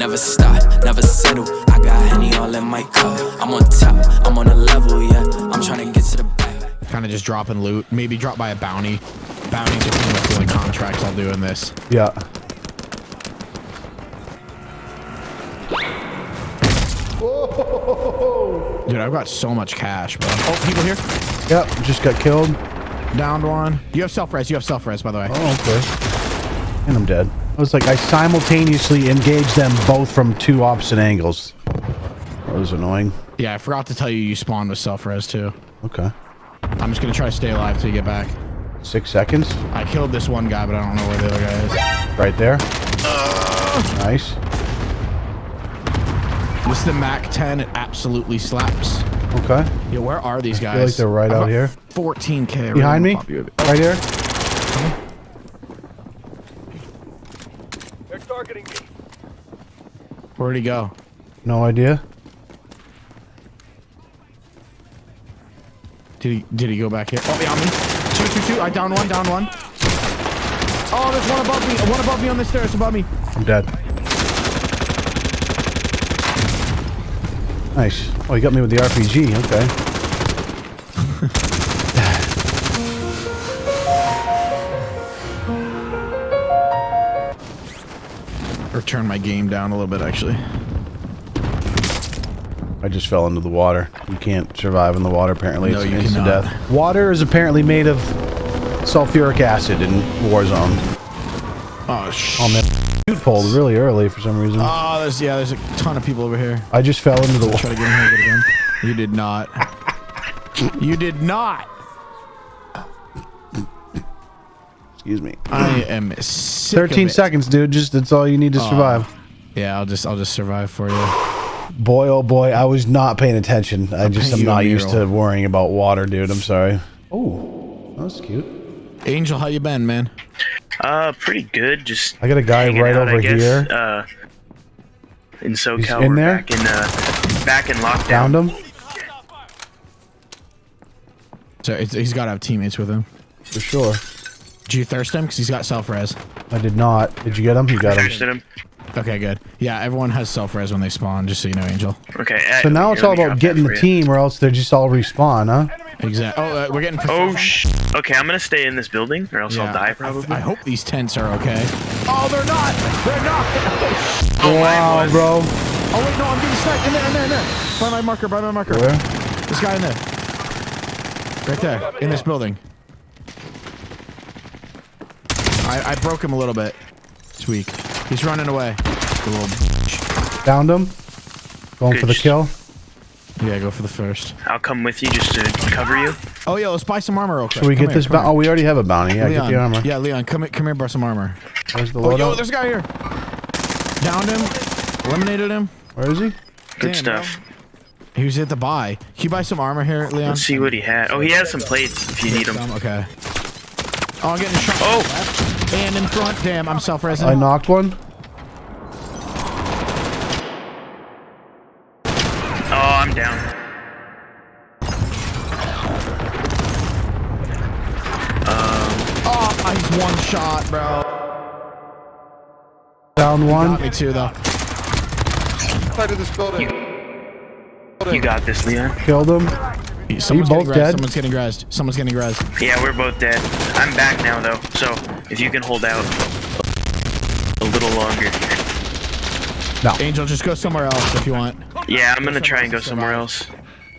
Never stop, never settle. I got Henny all in my cup. I'm on top, I'm on a level, yeah. I'm trying to get to the back. Kind of just dropping loot. Maybe drop by a bounty. Bounties are pretty much the only contracts I'll do in this. Yeah. Dude, I've got so much cash, bro. Oh, people here. Yep. Just got killed. Downed one. You have self-res. You have self-res, by the way. Oh, okay. And I'm dead. I was like, I simultaneously engaged them both from two opposite angles. That was annoying. Yeah, I forgot to tell you you spawned with self-res, too. Okay. I'm just going to try to stay alive till you get back. Six seconds. I killed this one guy, but I don't know where the other guy is. Right there. Uh. Nice. This is the MAC 10. It absolutely slaps. Okay. Yeah, where are these guys? I feel like they're right I've out here. 14k. Behind me. Pop you- Right here. Where'd he go? No idea. Did he did he go back here? Oh, yeah, on me. Two, two, two. I down one, down one. Oh, there's one above me. One above me on the stairs above me. I'm dead. Nice. Oh, you got me with the RPG. Okay. Or turn my game down a little bit, actually. I just fell into the water. You can't survive in the water, apparently. No, it's instant cannot. death. Water is apparently made of sulfuric acid in Warzone. Oh, sh. Oh, man. Chute pulled really early for some reason. Oh, there's yeah, there's a ton of people over here. I just fell into the water. Try to get in here again. You did not. You did not. Excuse me. I am sick of 13 it. seconds, dude. Just that's all you need to survive. Yeah, I'll just I'll just survive for you. Boy, oh boy, I was not paying attention. I just paint am not used to worrying about water, dude. I'm sorry. Oh, that's cute. Angel, how you been, man? Uh, pretty good. Just I got a guy right out, I over guess. here. Uh, in SoCal, He's in we're there? back in uh, back in lockdown. Found him So he's got to have teammates with him. for sure. Did you thirst him? Because he's got self-res. I did not. Did you get him? You got him. Thirsted him. Okay, good. Yeah, everyone has self-res when they spawn, just so you know, Angel. Okay. So now it's all about getting the you. team, or else they just all respawn, huh? Exactly. Oh, uh, we're getting. Oh sh. Okay, I'm gonna stay in this building, or else Yeah. I'll die probably. I hope these tents are okay. Oh, they're not. They're not. oh, wow, was. bro. Oh wait, no, I'm getting sniped. In there, in there, in there. By my marker, by my marker. Where? This guy in there. Right there, in this building. I, I broke him a little bit. It's weak. He's running away. The little bitch. Found him. Going Good for the kill. Yeah, go for the first. I'll come with you just to cover you. Oh yeah, let's buy some armor real quick. Should we Come get here, this? come Ba- here. oh, we already have a bounty. Yeah, Leon. get the armor. Yeah, Leon, come here, come here, buy some armor. Where's the Oh, yo, there's a guy here. Downed him. Eliminated him. Where is he? Good Damn, stuff. He was at the buy. Can you buy some armor here, Leon? Let's see what he had. Oh, he has some plates if you need them. Some? Okay. Oh, I'm getting shot. Oh. And in front. Damn, I'm self-resing. I knocked one. Oh, I'm down. Oh, he's one shot, bro. Down one. Got me too, though. Side of this building. You got this, Leon. Killed him. Someone's both getting rezzed. dead? Someone's getting rezzed. Someone's getting rezzed. Yeah, we're both dead. I'm back now though, so if you can hold out a little longer. No. Angel, just go somewhere else if you want. Yeah, I'm gonna try and go somewhere else.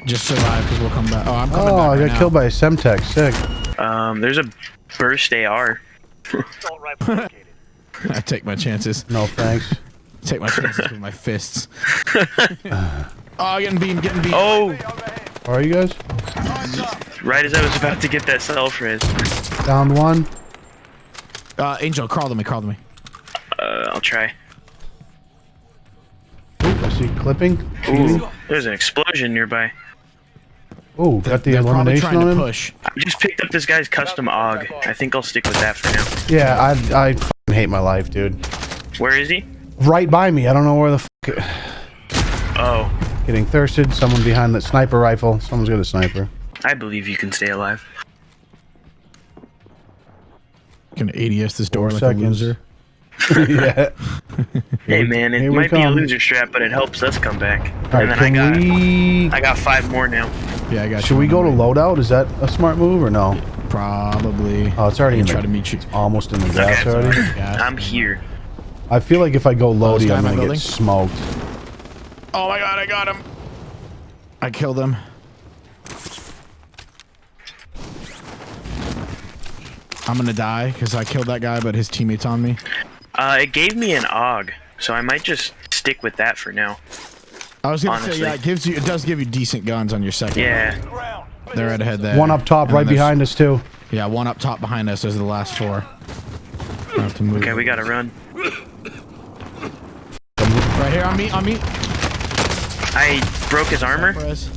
Just survive, because we'll come back. Oh, I'm coming Oh, back I right got now. killed by a Semtex. Sick. Um, there's a burst AR. I take my chances. No thanks. Take my chances with my fists. oh, getting beamed, getting beamed. Oh, Where are you guys? right as I was about to get that self res. Down one. Uh, Angel, crawl to me, crawl to me. Uh, I'll try. Ooh, I see clipping. Ooh, there's an explosion nearby. Ooh, got the They're elimination trying on to push. I just picked up this guy's custom AUG. I think I'll stick with that for now. Yeah, I I fucking hate my life, dude. Where is he? Right by me. I don't know where the fuck. Oh, Getting thirsted. Someone behind that sniper rifle. Someone's got a sniper. I believe you can stay alive. Gonna ADS this door Four like seconds. a loser. yeah. Hey man, it here might be a loser strap, but it helps us come back. All and then I can got we? I got five more now. Yeah, I got Should we go to loadout? Is that a smart move or no? Probably. Oh, it's already in can the, try to meet you. It's almost in the gas Okay. already. Yeah. I'm here. I feel like if I go oh, this loady, guy I'm gonna get smoked. Oh my god, I got him. I killed him. I'm gonna die because I killed that guy, but his teammate's on me. Uh, it gave me an AUG, so I might just stick with that for now. I was gonna Honestly. say, yeah, it gives you, it does give you decent guns on your second. Yeah. they're right ahead there. One up top, And right behind us too. Yeah, one up top behind us. Those are the last four. I have to move. Okay, we gotta run. Right here on me, on me. I broke his armor, Perez,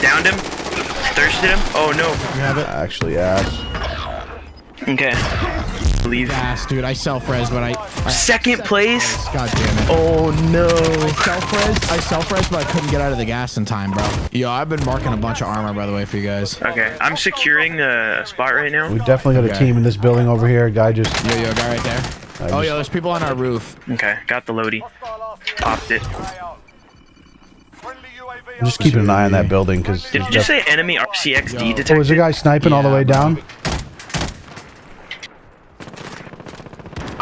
downed him, thirsted him. Oh no. you have it. Actually, ass. Okay. Leave. Gas, dude. I self res, but I, I Second place. God damn it. Oh no. I self res, I self res, but I couldn't get out of the gas in time, bro. Yo, I've been marking a bunch of armor, by the way, for you guys. Okay, I'm securing a spot right now. We definitely got a team in this building over here. A guy just. Yo, yo, guy right there. I Oh, just- yo, there's people on our roof. Okay, got the loady. Popped it. I'm just keeping an eye on that building because. Did you just say enemy RCXD Yo. detected? Oh, is a guy sniping all the Yeah, way bro.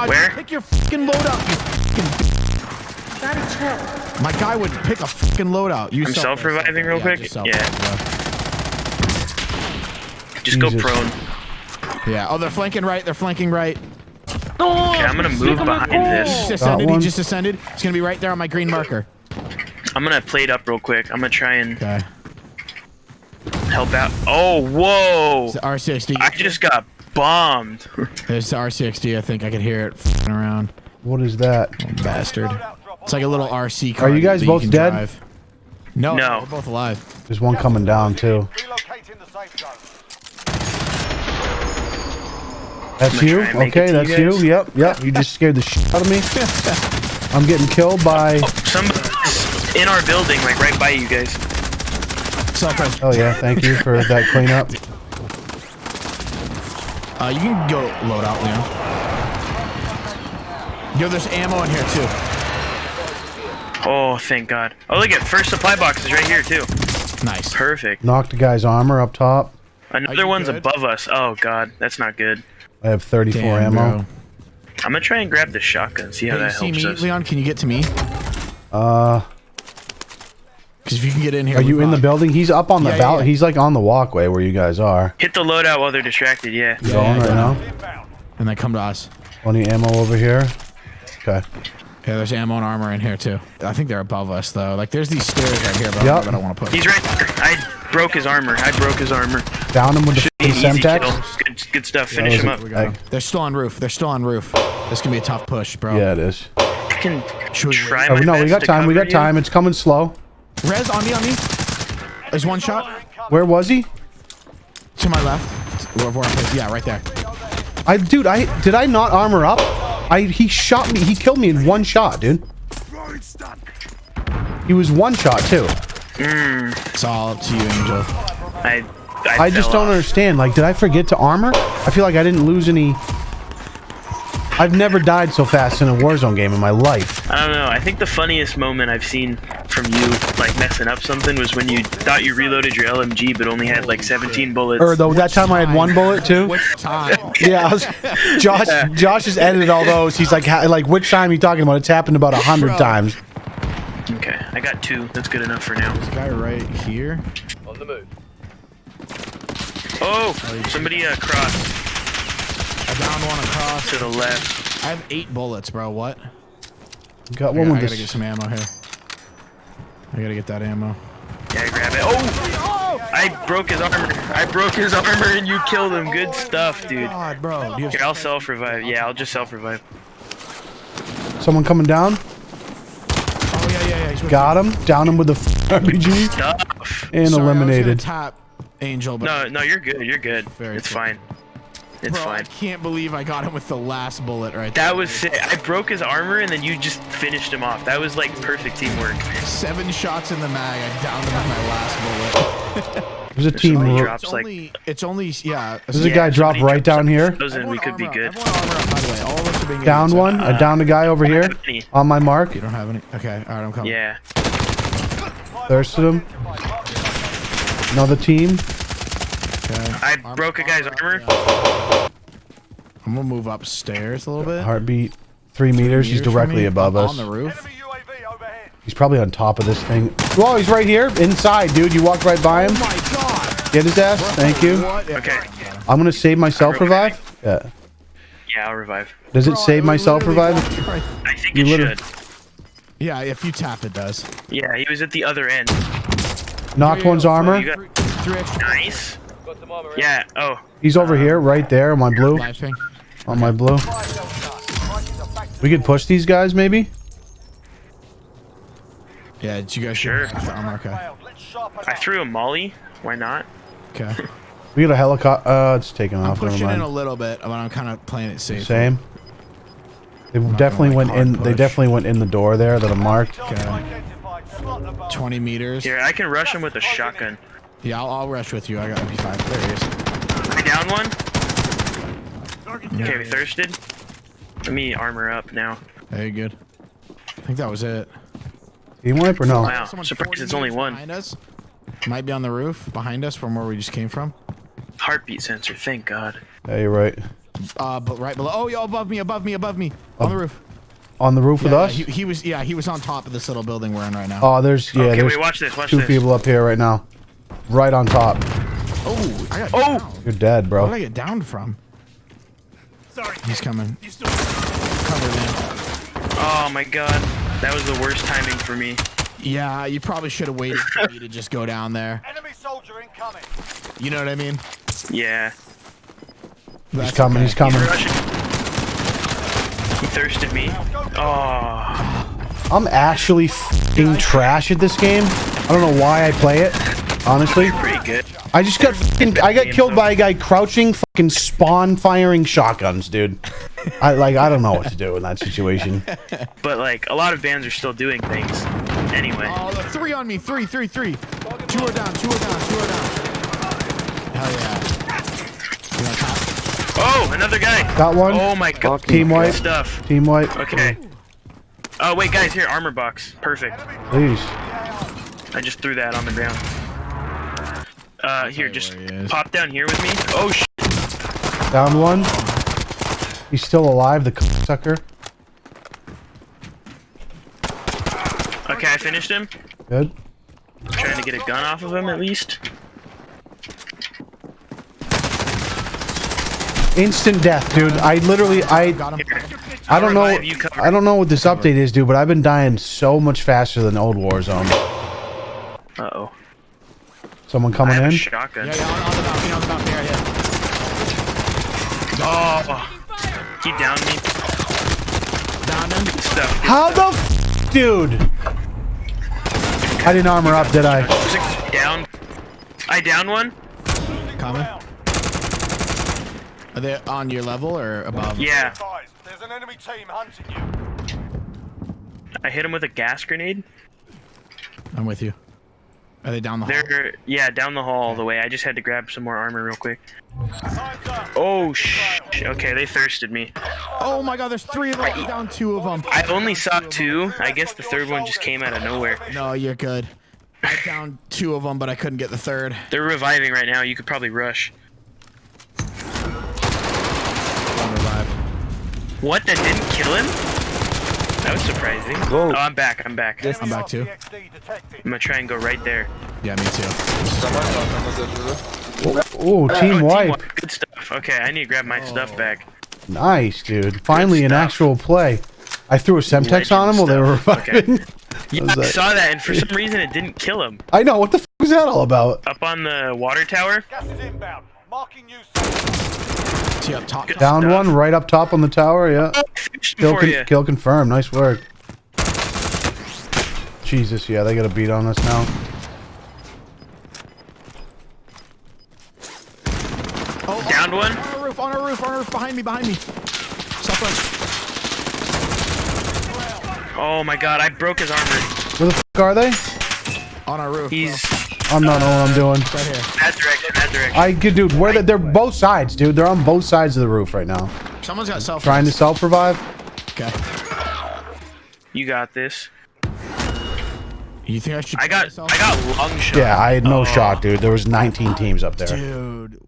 Down? Where? Pick your fucking loadout, you fucking. My guy would pick a fucking loadout. You I'm self-res, self-reviving real self-res. quick? just Yeah. self-res, Just go prone. Yeah. Oh, they're flanking right. They're flanking right. Okay, I'm gonna move behind He this. just ascended. He just ascended. It's gonna be right there on my green marker. I'm gonna play it up real quick. I'm gonna try and Okay. help out. Oh, whoa! It's the RCXD. I just got bombed. There's the RCXD. I think I can hear it fing around. What is that? Oh, bastard. It's like a little RC car. Are you guys both can dead? drive. No, No. we're both alive. There's one coming down too. Relocating the safe. That's you? try and make Okay, that's you you. guys. Yep, yep. You just scared the shit out of me. I'm getting killed by. Oh, Somebody's in our building, like right by you guys. Oh yeah, thank you for that cleanup. Uh, you can go load out, Leon. Yo, there's ammo in here too. Oh, thank God. Oh, look at first supply box is right here too. Nice. Perfect. Knocked a guy's armor up top. Another one's good? above us. Oh God, that's not good. I have 34 Damn, ammo. bro. I'm gonna try and grab the shotgun. See how Hey, you that see helps me, us. Leon? Can you get to me? Uh, Because if you can get in here, are you we're in the building? He's up on the Yeah, yeah, val- He's like on the walkway where you guys are. Hit the loadout while they're distracted. Yeah. You Yeah, going yeah, right yeah. now? And then come to us. Plenty ammo over here. Okay. Yeah, there's ammo and armor in here too. I think they're above us though. Like there's these stairs right here, but Yup. I don't want to put. He's right. I broke his armor. I broke his armor. Down him with the Should be an f***ing easy kill. Semtex. Good, good stuff. Finish was him up. We got 'em. They're still on roof. They're still on roof. This can be a tough push, bro. Yeah, it is. I can Should we try Oh, my no, we got time. We got time. you. It's coming slow. Res on me, on me. There's one shot Where was he? to my left. Where, where I yeah, right there. I, dude, I did I not armor up? I he shot me. He killed me in one shot, dude. He was one shot too. It's all up to you, Angel. I, I, I just don't off. understand. Like, did I forget to armor? I feel like I didn't lose any. I've never died so fast in a Warzone game in my life. I don't know. I think the funniest moment I've seen from you, like messing up something, was when you thought you reloaded your LMG but only had like 17 bullets. Or though that time I had one bullet too. Which time? Yeah, I was, Josh. Josh has edited all those. He's like, ha- like, which time are you talking about? It's happened about a hundred times. Okay, I got two. That's good enough for now. This guy right here. On the move. Oh, somebody uh, crossed I downed one across. to the left. I have eight bullets, bro. What? Got I, one gotta, I gotta get some ammo here. I gotta get that ammo. Yeah, grab it. Oh, I broke his armor. I broke his armor and you killed him. Good stuff, dude. Oh, God, bro. Do Here, I'll self revive. Yeah, I'll just self revive. Someone coming down. Oh yeah, yeah, yeah. He's with Got him. Down him with the f- RPG Stuff. and Sorry, I was gonna eliminated. tap Angel, but No, no, you're good. You're good. Very it's cool. fine. It's bro, I can't believe I got him with the last bullet right That there. That was sick. I broke his armor and then you just finished him off. That was like perfect teamwork. seven shots in the mag. I downed him with my last bullet. There's a There's team. somebody ro- It's like- only, it's only, yeah. There's a guy drop right down here. Those we Everyone could be good. Up. Everyone armor up, by the way. All of us are being Down inside. one. I uh, downed a guy over here on my mark. You don't have any? Okay, alright, I'm coming. Yeah. Thirsted him. Another team. Okay. I Armor- broke a guy's armor. I'm gonna move upstairs a little bit. Heartbeat. Three meters. He's Meters from directly me, above us. On the roof. He's probably on top of this thing. Whoa, he's right here. Inside, dude. You walked right by him. Oh my god! Get his ass. Thank you. What? Okay. I'm gonna save myself Okay. revive. Yeah. Yeah, I'll revive. Does it Bro, save myself revive? walked right- I think You it should. Yeah, if you tap, it does. Yeah, he was at the other end. Knocked one's armor. You Three, three nice. Yeah. Oh, He's over here, right there on my blue. On my blue. We could push these guys, maybe. Yeah, did you guys Sure. get extra armor? Okay. I threw a molly. Why not? Okay. We got a helicopter. Uh, it's taking off. I'm off. Never pushing in a little bit, but I'm kind of playing it safe. Same. They gonna, definitely went in. hard They definitely went in the door there that I marked. Okay. 20 meters. Here, I can rush him with a shotgun. Yeah, I'll, I'll rush with you. I got MP5. There he is. I down one. Okay, we thirsted. Let me armor up now. Very good. I think that was it. Team wipe or no? Wow, Someone surprised it's only one. Behind us. Might be on the roof behind us from where we just came from. Heartbeat sensor. Thank God. Yeah, you're right. Uh, but right below. Oh, yo, above me, above me, above me, on the roof. On the roof with Yeah, us. He, he was. Yeah, he was on top of this little building we're in right now. Oh, there's yeah. okay, there's wait. Watch this. Watch two this. people up here right now. Right on top. Oh, I got. Oh! down. You're dead, bro. Where did I get downed from? Sorry. He's coming. Cover man. Oh my God. That was the worst timing for me. Yeah, you probably should have waited for me to just go down there. Enemy soldier incoming. You know what I mean? Yeah. He's coming. okay. He's coming. Rushing. He thirsted me. Oh. I'm actually f***ing trash at this game. I don't know why I play it. Honestly, Pretty good. I just got f***ing, I got killed by a guy crouching, fucking spawn firing shotguns, dude. I like I don't know what to do in that situation. But like a lot of bands are still doing things. Anyway. Oh, the three on me. Three, three, three. Two are down. Two are down. Two are down. Hell yeah. You want top? Oh, another guy. Got one. Oh my God. Team white. stuff. Team white. Okay. Oh wait, guys, here armor box. Perfect. Please. I just threw that on the ground. Uh, here, just he pop down here with me. Oh sh. Down one. He's still alive, the sucker. Okay, I finished him. Good. trying to get a gun off of him at least. Instant death, dude. I literally, I, Got him. I don't know, revive you, cover. I don't know what this update is, dude, but I've been dying so much faster than old Warzone. Someone I coming have a in. shotgun. Yeah, yeah, on, on the balcony, on the balcony, right here. Oh. He downed me. Down him. Good stuff. Good How the, f dude? I didn't armor up, did I? Down. I down one. Coming. Are they on your level or above? Yeah. There's an enemy team hunting you. I hit him with a gas grenade. I'm with you. Are they down the hall? They're yeah down the hall all the way. I just had to grab some more armor real quick. Oh sh. Okay, they thirsted me. Oh my god, there's three of them. I'm down two of them. I only saw two. I guess the third one just came out of nowhere. No, you're good. I downed two of them, but I couldn't get the third. They're reviving right now. You could probably rush. Don't revive. What? That didn't kill him? That was surprising. Whoa. Oh, I'm back. I'm back. I'm I'm back too. I'm gonna try and go right there. Yeah, me too. Oh, Oh, team wipe. wipe. Good stuff. Okay, I need to grab my stuff oh. back. Nice, dude. Finally, an actual play. I threw a Semtex on him while they were stuff. Okay. Yeah, was I saw that, and for some reason it didn't kill him. I know. What the f was that all about? Up on the water tower. Gas is inbound. Marking you. Safe. See up top. Good Down stuff. one, right up top on the tower. Yeah. Oh, kill, for con- you. kill confirmed. Nice work. Jesus, yeah, they got a beat on us now. Oh, Downed one. On our roof, on our roof, on our roof, behind me, behind me. Southwest. Oh my god, I broke his armor. Where the f are they? On our roof. He's I'm not know what I'm doing. Right here. That direction, that direction. I could, dude. Where they, they're both sides, dude. They're on both sides of the roof right now, Someone's got self. trying to self revive. Okay. You got this. You think I should? I try got. I got lung shot. Yeah, I had no Oh. shot, dude. There was 19 teams up there. Dude,